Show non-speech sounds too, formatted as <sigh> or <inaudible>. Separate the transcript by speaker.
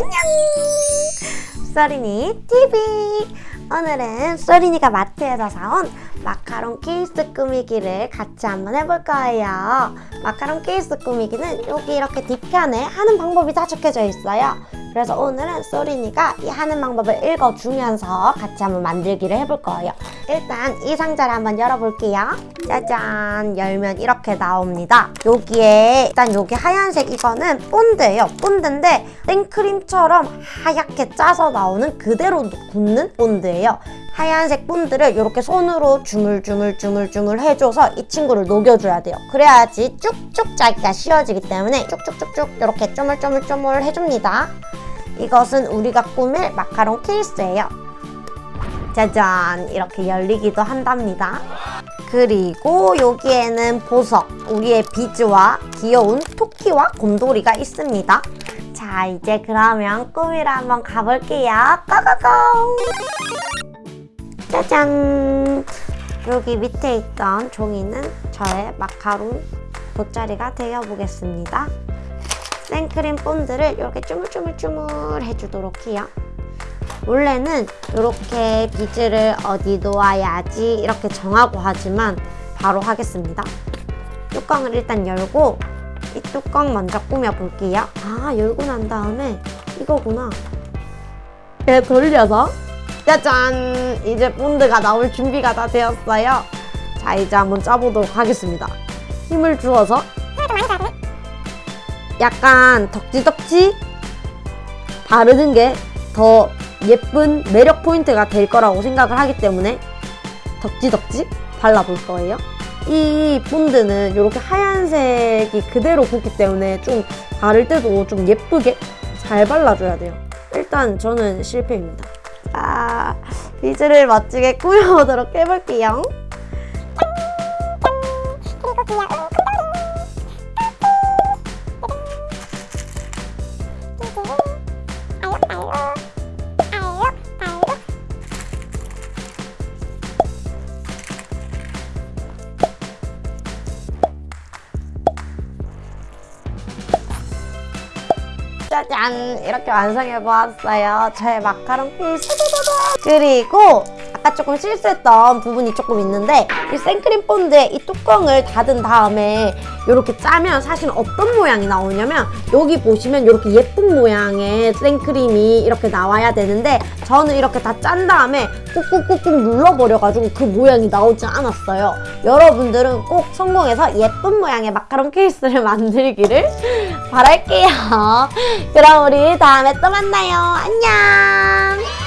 Speaker 1: 안녕! 쏘리니 TV! 오늘은 쏘리니가 마트에서 사온 마카롱 케이스 꾸미기를 같이 한번 해볼 거예요. 마카롱 케이스 꾸미기는 여기 이렇게 뒤편에 하는 방법이 다 적혀져 있어요. 그래서 오늘은 쏘리니가 이 하는 방법을 읽어주면서 같이 한번 만들기를 해볼 거예요. 일단 이 상자를 한번 열어볼게요. 짜잔! 열면 이렇게 나옵니다. 여기에 일단 여기 하얀색 이거는 본드예요. 본드인데 생크림처럼 하얗게 짜서 나오는 그대로 굳는 본드예요. 하얀색 본드를 이렇게 손으로 주물주물주물주물 해줘서 이 친구를 녹여줘야 돼요. 그래야지 쭉쭉 짜기가 쉬워지기 때문에 쭉쭉쭉쭉 이렇게 쪼물쪼물쪼물 해줍니다. 이것은 우리가 꾸밀 마카롱 케이스예요. 짜잔 이렇게 열리기도 한답니다. 그리고 여기에는 보석, 우리의 비즈와 귀여운 토끼와 곰돌이가 있습니다. 자 이제 그러면 꾸미러 한번 가볼게요. 고고고! 짜잔! 여기 밑에 있던 종이는 저의 마카롱 돗자리가 되어보겠습니다. 생크림 본드를 이렇게 쭈물쭈물쭈물 해주도록 해요. 원래는 이렇게 비즈를 어디 놓아야지 이렇게 정하고 하지만 바로 하겠습니다. 뚜껑을 일단 열고 이 뚜껑 먼저 꾸며볼게요. 아 열고 난 다음에 이거구나. 이렇게 돌려서 짜잔! 이제 본드가 나올 준비가 다 되었어요. 자 이제 한번 짜보도록 하겠습니다. 힘을 주어서 약간 덕지덕지 바르는 게 더 예쁜 매력 포인트가 될 거라고 생각을 하기 때문에 덕지덕지 발라볼 거예요. 이 본드는 이렇게 하얀색이 그대로 굳기 때문에 좀 바를 때도 좀 예쁘게 잘 발라줘야 돼요. 일단 저는 실패입니다. 아, 비즈를 멋지게 꾸며보도록 해볼게요. 짜잔! 이렇게 완성해 보았어요. 저의 마카롱 케이스 그리고 아까 조금 실수했던 부분이 조금 있는데 이 생크림 본드에 이 뚜껑을 닫은 다음에 이렇게 짜면 사실 어떤 모양이 나오냐면 여기 보시면 이렇게 예쁜 모양의 생크림이 이렇게 나와야 되는데 저는 이렇게 다 짠 다음에 꾹꾹꾹꾹 눌러버려가지고 그 모양이 나오지 않았어요. 여러분들은 꼭 성공해서 예쁜 모양의 마카롱 케이스를 <laughs> 만들기를 바랄게요. <laughs> 그럼 우리 다음에 또 만나요. 안녕.